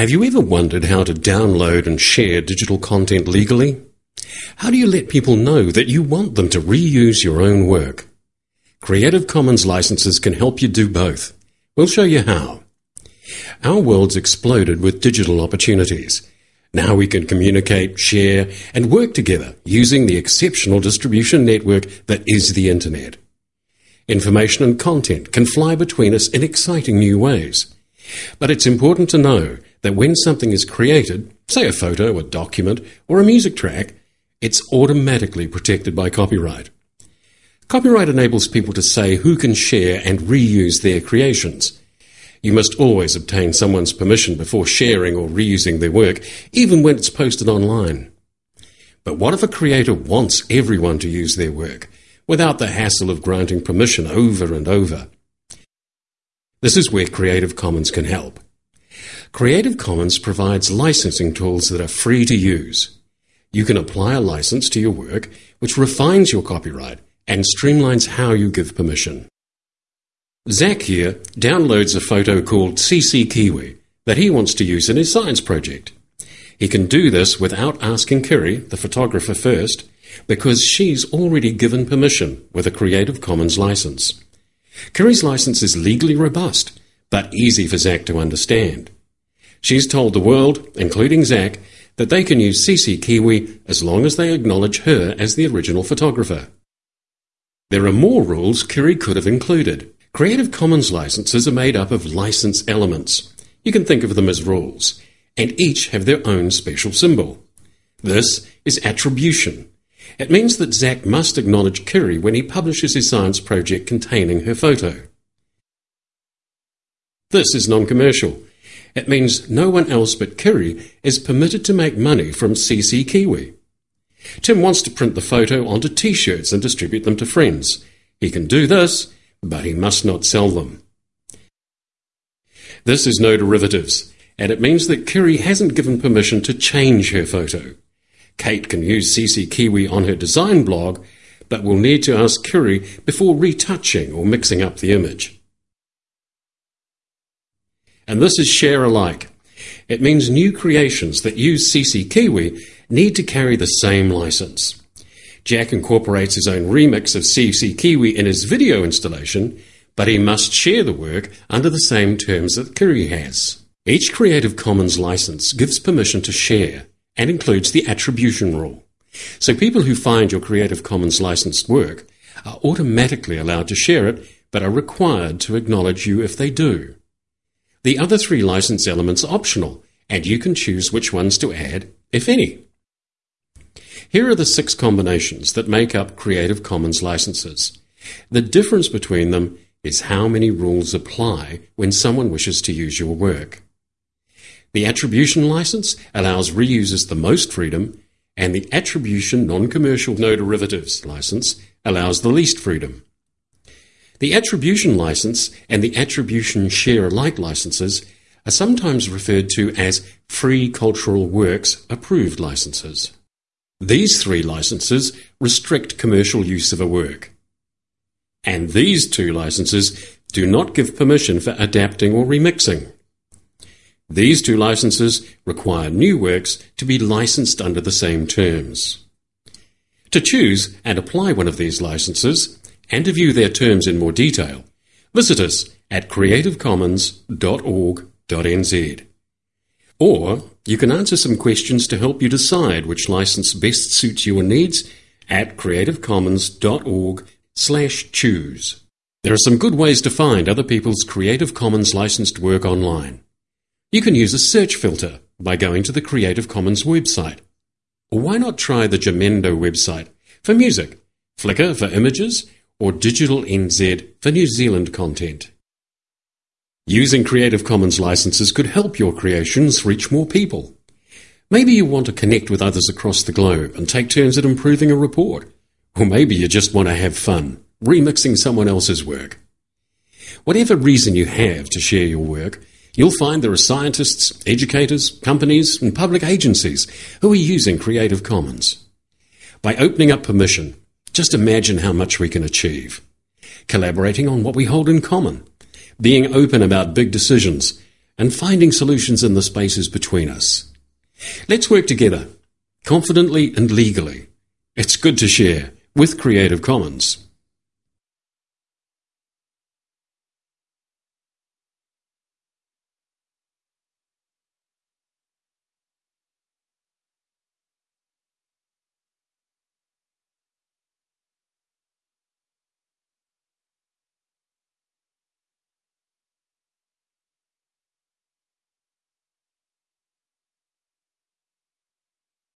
Have you ever wondered how to download and share digital content legally? How do you let people know that you want them to reuse your own work? Creative Commons licenses can help you do both. We'll show you how. Our world's exploded with digital opportunities. Now we can communicate, share, and work together using the exceptional distribution network that is the Internet. Information and content can fly between us in exciting new ways. But it's important to know that when something is created, say a photo, a document, or a music track, it's automatically protected by copyright. Copyright enables people to say who can share and reuse their creations. You must always obtain someone's permission before sharing or reusing their work, even when it's posted online. But what if a creator wants everyone to use their work, without the hassle of granting permission over and over? This is where Creative Commons can help. Creative Commons provides licensing tools that are free to use. You can apply a license to your work, which refines your copyright and streamlines how you give permission. Zach here downloads a photo called CC Kiwi that he wants to use in his science project. He can do this without asking Kiri, the photographer, first, because she's already given permission with a Creative Commons license. Kiri's license is legally robust, but easy for Zach to understand. She's told the world, including Zach, that they can use CC Kiwi as long as they acknowledge her as the original photographer. There are more rules Kiri could have included. Creative Commons licenses are made up of license elements. You can think of them as rules, and each have their own special symbol. This is attribution. It means that Zach must acknowledge Kiri when he publishes his science project containing her photo. This is non-commercial. It means no one else but Kiri is permitted to make money from CC Kiwi. Tim wants to print the photo onto t-shirts and distribute them to friends. He can do this, but he must not sell them. This is no derivatives, and it means that Kiri hasn't given permission to change her photo. Kate can use CC Kiwi on her design blog, but will need to ask Kiri before retouching or mixing up the image. And this is share alike. It means new creations that use CC Kiwi need to carry the same license. Jack incorporates his own remix of CC Kiwi in his video installation, but he must share the work under the same terms that Kiri has. Each Creative Commons license gives permission to share and includes the attribution rule. So people who find your Creative Commons licensed work are automatically allowed to share it, but are required to acknowledge you if they do. The other three license elements are optional, and you can choose which ones to add, if any. Here are the six combinations that make up Creative Commons licenses. The difference between them is how many rules apply when someone wishes to use your work. The attribution license allows reusers the most freedom, and the attribution non-commercial no derivatives license allows the least freedom. The attribution license and the attribution share alike licenses are sometimes referred to as free cultural works approved licenses. These three licenses restrict commercial use of a work. And these two licenses do not give permission for adapting or remixing. These two licenses require new works to be licensed under the same terms. To choose and apply one of these licenses, and to view their terms in more detail, visit us at creativecommons.org.nz. Or you can answer some questions to help you decide which license best suits your needs at creativecommons.org slash choose. There are some good ways to find other people's Creative Commons licensed work online. You can use a search filter by going to the Creative Commons website. Or why not try the Jamendo website for music, Flickr for images, or Digital NZ for New Zealand content. Using Creative Commons licenses could help your creations reach more people. Maybe you want to connect with others across the globe and take turns at improving a report. Or maybe you just want to have fun, remixing someone else's work. Whatever reason you have to share your work, you'll find there are scientists, educators, companies, and public agencies who are using Creative Commons. By opening up permission, just imagine how much we can achieve. Collaborating on what we hold in common, being open about big decisions, and finding solutions in the spaces between us. Let's work together, confidently and legally. It's good to share with Creative Commons.